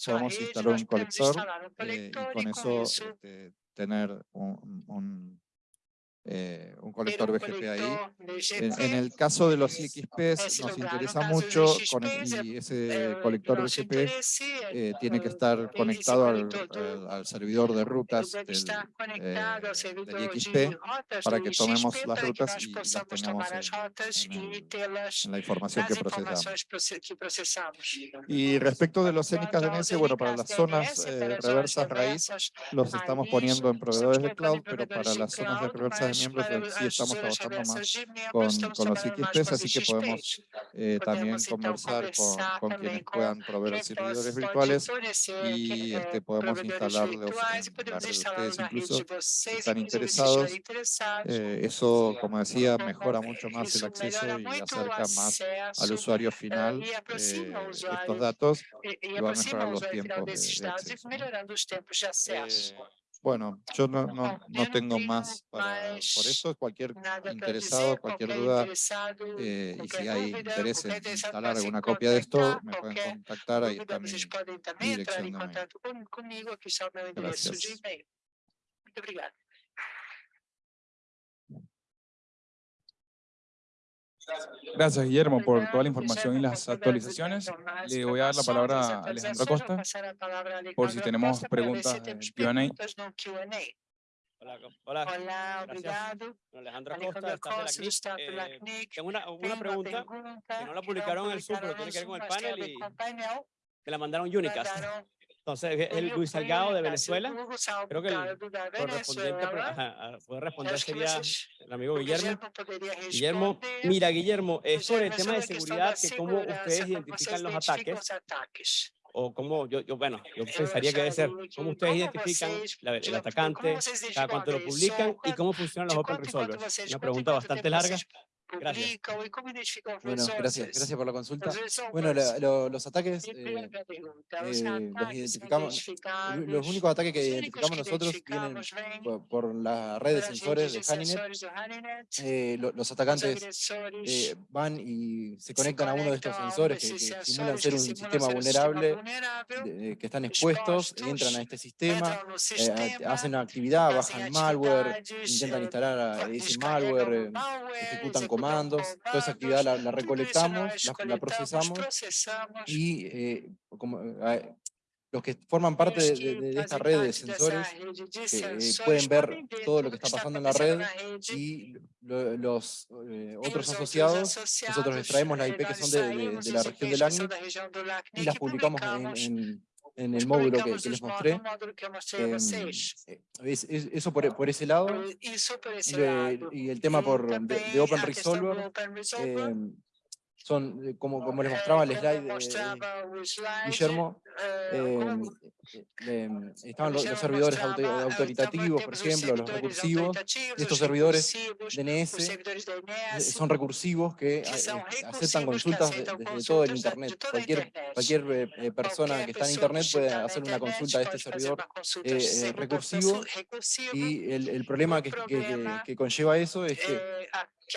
podemos instalar un colector eh, y con eso este, tener un, un, eh, un colector BGP ahí. En, en el caso de los IXPs nos interesa mucho con y ese colector BGP eh, tiene que estar conectado al, al- al servidor de rutas del, eh, del IXP para que tomemos las rutas y las tengamos en, en en la información que procesamos. Y respecto de los CENICAS DNS, bueno, para las zonas eh, reversas raíz los estamos poniendo en proveedores de cloud, pero para las zonas de reversas miembros eh, sí estamos trabajando más con, con los XPs, así que podemos eh, también conversar con, con quienes puedan proveer servidores virtuales y este, podemos instalarlos ustedes incluso si están interesados. Eh, eso, como decía, mejora mucho más el acceso y acerca más al usuario final eh, estos datos y va a mejorar los tiempos de, de acceso. ¿No? Bueno, yo no, no, no tengo más para, por eso. Cualquier interesado, cualquier duda, eh, y si hay interés en instalar alguna copia de esto, me pueden contactar, ahí está mi, mi dirección de mail. Gracias. Gracias, Guillermo, por toda la información y las actualizaciones. Le voy a dar la palabra a Alejandro Acosta por si tenemos preguntas Q&A. Hola, hola. Gracias. obrigado. Alejandro Alejandro Acosta, do staff de la CNIC. Eh, tengo una, una pregunta que no la publicaron en el Zoom, pero tiene que ver con el panel y que la mandaron Unicast. Mandaron Entonces, es el Luis Salgado de Venezuela. Creo que el Correspondiente Venezuela. ajá, Eu responder sería el amigo Guillermo. Guillermo mira, Guillermo, es sobre el tema de seguridad, da que cómo ustedes identifican los ataques, o cómo, yo, yo bueno, yo pensaría que debe ser cómo ustedes identifican la- el atacante, cada cuánto lo publican y cómo funcionan los open resolvers. Una pregunta bastante larga. Gracias. Bueno, gracias, gracias por la consulta. Bueno, la- lo- los ataques, eh, eh, los identificamos- los únicos ataques que identificamos nosotros vienen por, por la red de sensores de Haninet. Eh, lo- los Os atacantes van y se conectan a uno de estos sensores que, desses que simulan ser un sistema vulnerable, que están expuestos, entran a este sistema, hacen actividad, hacen bajan malware, intentan instalar ese malware, ejecutan comandos, toda esa actividad la, recolectamos, la, procesamos y eh, como, eh, los que forman parte de, de- de esta red de sensores eh, pueden ver todo lo que está pasando en la red y lo- los eh, otros asociados, nosotros extraemos la IP que son de, de- de la región del ACNIC y las publicamos en, en- en el módulo que, que les mostré. Em, eh, es- es- eso por, por ese lado. Y el tema por, de, de Open Resolver, em, son, eh, como, como les mostraba el slide de Guillermo, em, eh, em, estaban los, los servidores auto- autoritativos, por ejemplo, los recursivos. Estos servidores DNS eh, son recursivos que eh, eh, aceptan consultas de- desde todo el Internet. Cualquier, cualquier eh, eh, persona que está en Internet puede hacer una consulta a este servidor eh, eh, recursivo. y el, el problema que, que- que- conlleva eso es que eh,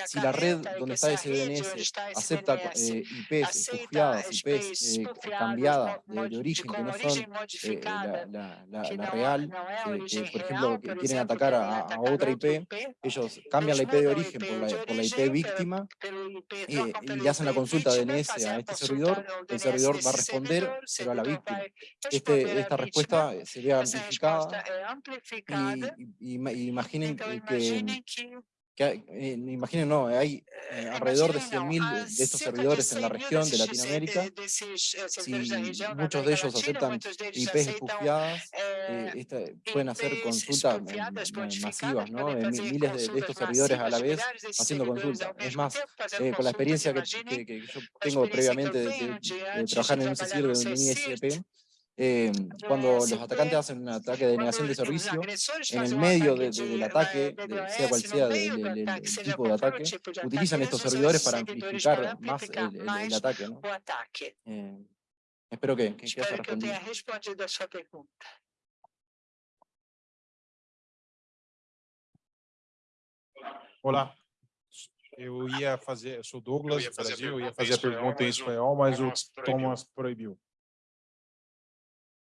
si la red donde está ese DNS acepta eh, IPs espufiadas, IPs eh, cambiadas de, de origen, que no son eh, la, la- real, que- por ejemplo, que quieren atacar a, otra IP, ellos cambian la IP de origen por la, de por la IP víctima y, le hacen la consulta vítima, DNS a este servidor, el servidor va a responder, a la víctima. Este, esta respuesta eh, se ve essa resposta amplificada y, y- ima- imaginen que, que hay- eh, imaginen, no, hay eh, alrededor de Imaginem, não, 100.000 há de estos servidores en la 100.000 región de Latinoamérica. da muchos de ellos aceptan IPs espufiadas, eh, esta- pueden hacer consultas modificadas, masivas, ¿no? miles de, estos servidores a la vez haciendo consultas. Es más, eh, con la experiencia que, imaginem que- que yo tengo previamente de, trabajar en un no de un ISP, eh, cuando los atacantes hacen un ataque de negación de servicio, en el um medio de- de- del de- ataque, de- sea cual sea seja tipo de ataque, tipo de ataque, utilizan estos servidores para amplificar más el, el- el ataque, ¿no? Eh, espero que, que, que haya Espero que eu respondido. Olá. Eu ia fazer, eu sou Douglas, ia do fazer a Brasil, eu ia fazer a pergunta em mas o espanhol, mas o Thomas proibiu.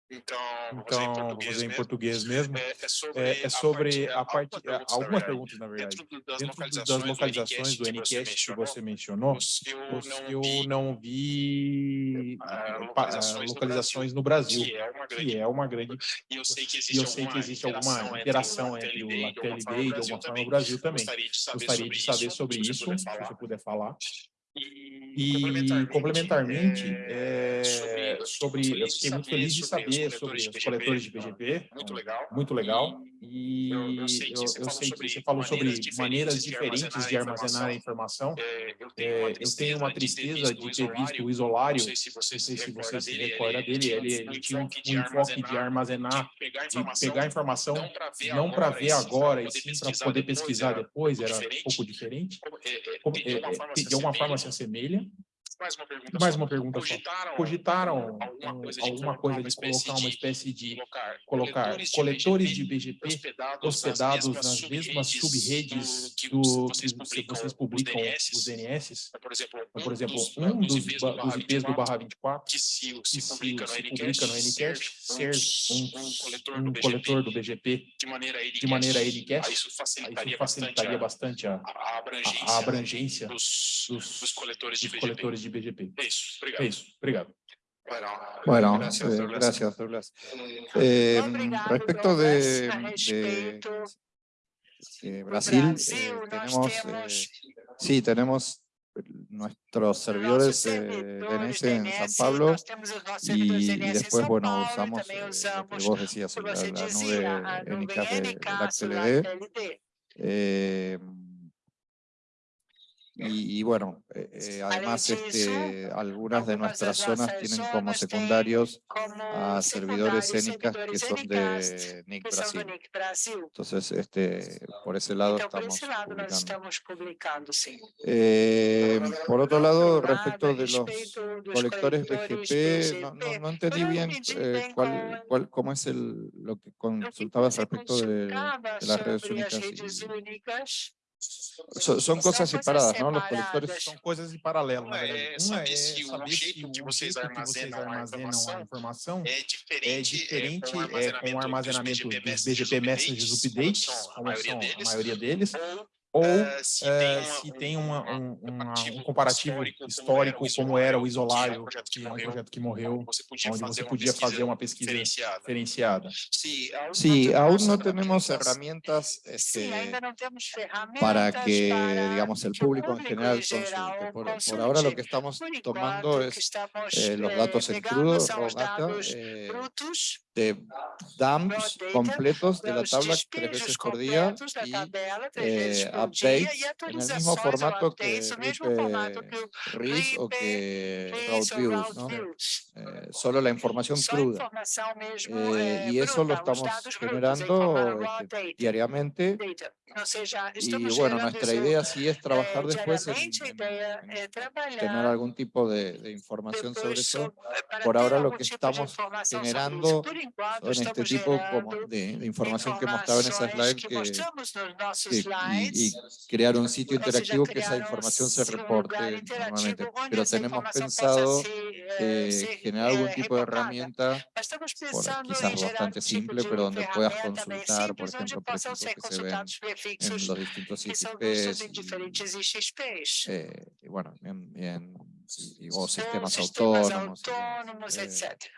Então, vou fazer em Então, vou português mesmo. É, é sobre, É, é sobre a parte, algumas algumas perguntas, na verdade. Dentro das Dentro do- das localizações, localizações do NCast que você mencionou, eu eu não vi não vi ah, pa- localizações, localizações no no Brasil, que é uma grande que é uma grande E eu sei que existe, sei que existe alguma interação entre o LATLB e alguma forma o Brasil também. Gostaria de saber sobre isso, se você puder falar. E, E complementarmente, é, é, sobre, sobre, eu fiquei muito feliz de saber sobre os coletores de BGP, Muito legal. muito legal. E Eu- eu, eu sei que você eu falou sobre você falou sobre maneiras maneiras diferentes de armazenar a informação. É, eu É, tenho uma eu tenho uma tristeza de ter visto o isolário, Não sei se você se recorda se dele, recorda dele, ele, ele tinha um enfoque de armazenar, de pegar de pegar informação não para ver agora, e e sim para poder pesquisar depois, era um pouco diferente. É, de é, alguma forma é, se assemelha. Se assemelha. Mais uma pergunta Mais só. uma pergunta só. Cogitaram, Cogitaram alguma um, coisa de alguma colocar coisa uma de espécie colocar uma de- espécie de colocar colocar coletores de BGP hospedados, hospedados nas nas mesmas subredes que do vocês que publicam, vocês os publicam DNS. os DNS. Por exemplo, Então, Por exemplo, dos, um dos, IPs ba- dos IPs do barra 24 que se, que se se, publica no se Ncast, publica no Ncast ser um, um, coletor, um do BGP, coletor do BGP de maneira Ncast, de maneira Ncast, aí isso aí facilitaria, isso facilitaria bastante a, bastante a, a abrangência, a, a abrangência dos, dos, dos coletores de dos BGP. É isso, obrigado. É isso, obrigado. Bueno, Gracias, eh, Douglas. gracias, Douglas. Eh, respecto de, de, de Brasil, eh, tenemos, eh, temos sí, tenemos nuestros servidores eh, DNS en San Pablo y, y después, bueno, usamos eh, lo que vos decías, la, la nube y, y bueno, eh, eh, además este, algunas de nuestras zonas tienen como secundarios a servidores ENICAS que son de NIC Brasil. Entonces, este, por ese lado estamos publicando. Eh, por otro lado, respecto de los colectores BGP, no, no- no entendí bien eh, cuál, cuál, cómo es el, lo que consultabas respecto de, de las redes únicas. y- únicas. so- son cosas São separadas, coisas ¿no? Los separadas. colectores São coisas em paralelo, na Uma é verdade. Uma saber é se o saber jeito se o que vocês jeito que vocês armazenam a armazenam a informação informação É é diferente, diferente é, é, com o armazenamento dos BGP Messages Updates, como são a como maioria são a deles, maioria deles, ou ou eh, se eh, tem uma- se tem uma- um, uma- um um comparativo histórico como era o isolário, que é um projeto que que é um morreu, projeto que morreu, onde você podia onde fazer você uma podia fazer pesquisa uma pesquisa diferenciada. diferenciada. Sí, aún Sí, no aún no tenemos tenemos herramientas Sim, este, ainda não temos ferramentas para que, para digamos, el que o público en público general em geral consulte. Por, por consulte. ahora lo que estamos Por tomando enquanto, o que es estamos eh, los eh, datos en pegando crudo, são raw os data, dados eh, brutos de dumps completos de la tabla tres veces por día y eh, updates en el mismo formato que RIS o que RIP, Route ou Views, Route ¿no? Eh, solo la información cruda. Eh, eh, y eso lo estamos generando diariamente y bueno, nuestra idea sí es eh, trabajar después en, en- en é tener algún tipo de, de información sobre eso. Por ahora lo que estamos generando Son este tipo como de, de información que mostraba en esa slide que, y, y crear un sitio interactivo que esa información se reporte normalmente. Pero tenemos pensado eh, eh, generar algún eh, tipo de herramienta, por- quizás bastante simple, pero donde puedas consultar, por onde ejemplo, ser que se ven en prefixos los distintos que são vistos ICPs em diferentes IXPs. eh, y bueno, en- en- y- o ou sistemas sistemas autónomos. y demás. autônomos, Eh, etc.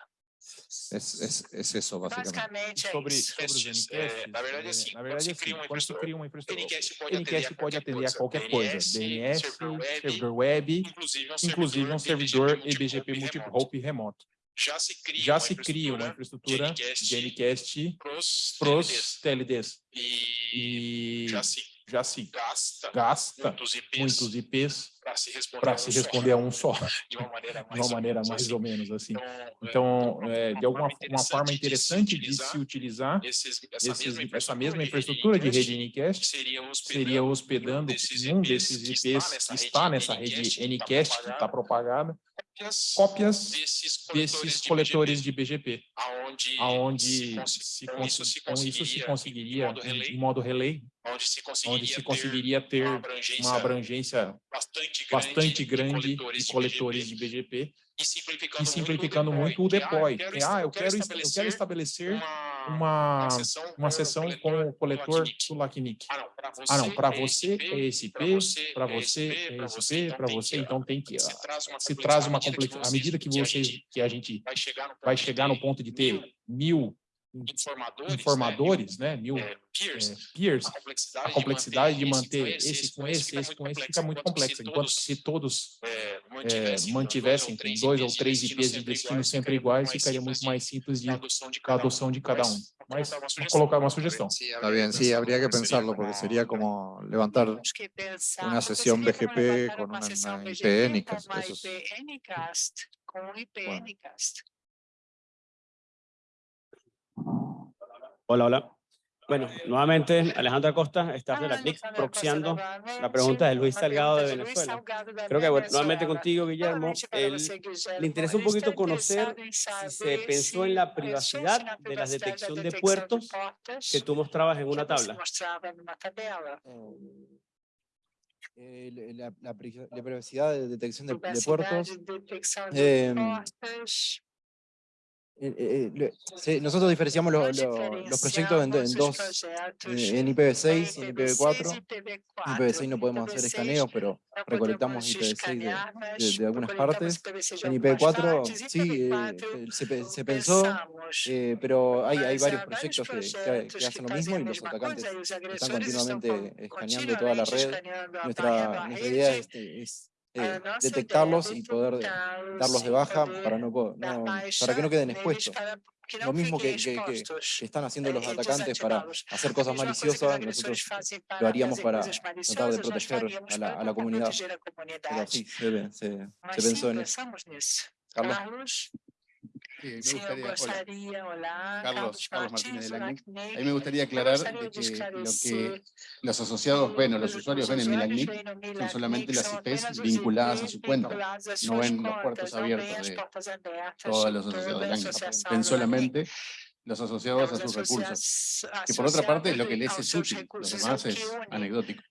Es, es, es eso, básicamente. Basicamente é Sobre, isso. sobre os Testes, NCasts, eh, na verdade, eh, assim, na quando verdade, se assim, cria uma quando se infraestrutura, cria uma infraestrutura, Ncast pode atender Ncast a pode qualquer atender a coisa, qualquer coisa, DNS, DNS, servidor web, servidor web, inclusive um inclusive um servidor EBGP multi-hop remoto. Já se cria Já uma se cria uma infraestrutura infraestrutura de de Ncast pros, para TLDs. os TLDs e, e já se já se gasta, gasta muitos IPs muitos IPs para se responder, a se um só, responder a um só, de uma maneira de mais, uma maneira menos mais assim. ou menos assim. Então, Então, é, de alguma uma forma interessante de se utilizar esses, essa, esses, mesma essa infraestrutura, mesma de infraestrutura de rede Ncast seria hospedando, seria hospedando um desses IPs que está nessa rede Ncast que está propagada, cópias cópias desses desses coletores coletores de BGP, aonde, aonde se, com se com isso se conseguiria, conseguiria, em modo relay, em modo relay, onde se conseguiria, onde se ter conseguiria ter uma abrangência, uma abrangência bastante grande, bastante grande de coletores, de de BGP e simplificando, e simplificando muito o deploy. Que, Ah, eu quero, est- eu quero estabelecer uma, uma, uma sessão, uma sessão com o coletor do LACNIC. Ah, não, para você, Ah, é você SP, é SP, para você é SP, para você, então tem que, se traz uma se traz uma complexidade. À medida que a vocês, gente que a gente vai chegar no ter ponto de ter mil informadores, informadores, né, mil né, mil, é, peers, é, peers, a complexidade, a complexidade de manter esse esse com esse, esse com esse fica muito complexa. Enquanto todos se todos é, é, mantivessem, mantivessem com dois ou três IPs de destino sempre iguais, ficaria muito mais simples de adoção de da cada um. adoção de cada um. Mas, Mas vou colocar uma sugestão. Está bien, sí, habría que pensarlo porque sería como levantar una sesión seria como BGP con uma una, sessão una IP BGP Hola, hola. Bueno, nuevamente Alejandro Acosta, staff de la CLIC, Alexandra proxiando Costa novamente, la pregunta de Luis Salgado de Venezuela. Creo que bueno, nuevamente contigo, Guillermo, le interesa un poquito conocer si se pensó en la privacidad de la detección de puertos que tú mostrabas en que una tabla. Eh, la, la la privacidad de detección de, de puertos. de detecção de em, portas. Eh, eh, nosotros diferenciamos lo- lo- los proyectos en, en dos, eh, en IPv6 y en em IPv4. IPv6 e IPv4. En IPv6 no podemos hacer IPv6 escaneos, pero recolectamos podemos IPv6 de, de- de algunas partes. IPv6 de En algumas IPv4 partes, e sí, eh, IPv4 se, se pensó, eh, pero hay, hay varios proyectos que, que- que hacen lo mismo y los atacantes están continuamente con- escaneando toda la red. Nuestra, nuestra idea es, es, eh, nossa detectarlos y poder detectá-los darlos de baja para, no, baixa para que no queden expuestos. Lo mismo que, fiquem que- que- expostos. que están haciendo los eh, atacantes para hacer cosas maliciosas, nosotros lo haríamos para tratar de proteger a la, para a la comunidad. Pero sí, se, pensó en eso. Carlos. Me gustaría, hola, Carlos- Martínez de la olá, CNIC. CNIC. a mí me gustaría aclarar de que lo que los asociados ven o los os usuarios ven en no son solamente las IPs vinculadas a su cuenta, no ven los puertos abiertos de todos los asociados de LACNIC, ven solamente los asociados a LACNIC. sus Os recursos, que por otra parte lo que les es útil, lo demás es anecdótico.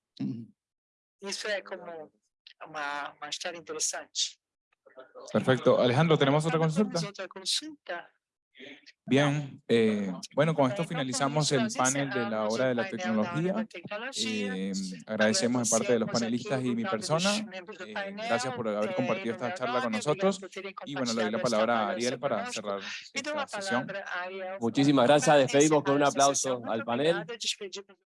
Isso é como uma história interessante. Perfecto. Alejandro, ¿tenemos otra consulta? Bien, eh, bueno, con esto finalizamos el panel de la hora de la tecnología. Eh, agradecemos de parte de los panelistas y mi persona. Eh, gracias por haber compartido esta charla con nosotros. Y bueno, le doy la palabra a Ariel para cerrar esta sesión. Muchísimas gracias. Despedimos con un aplauso al panel.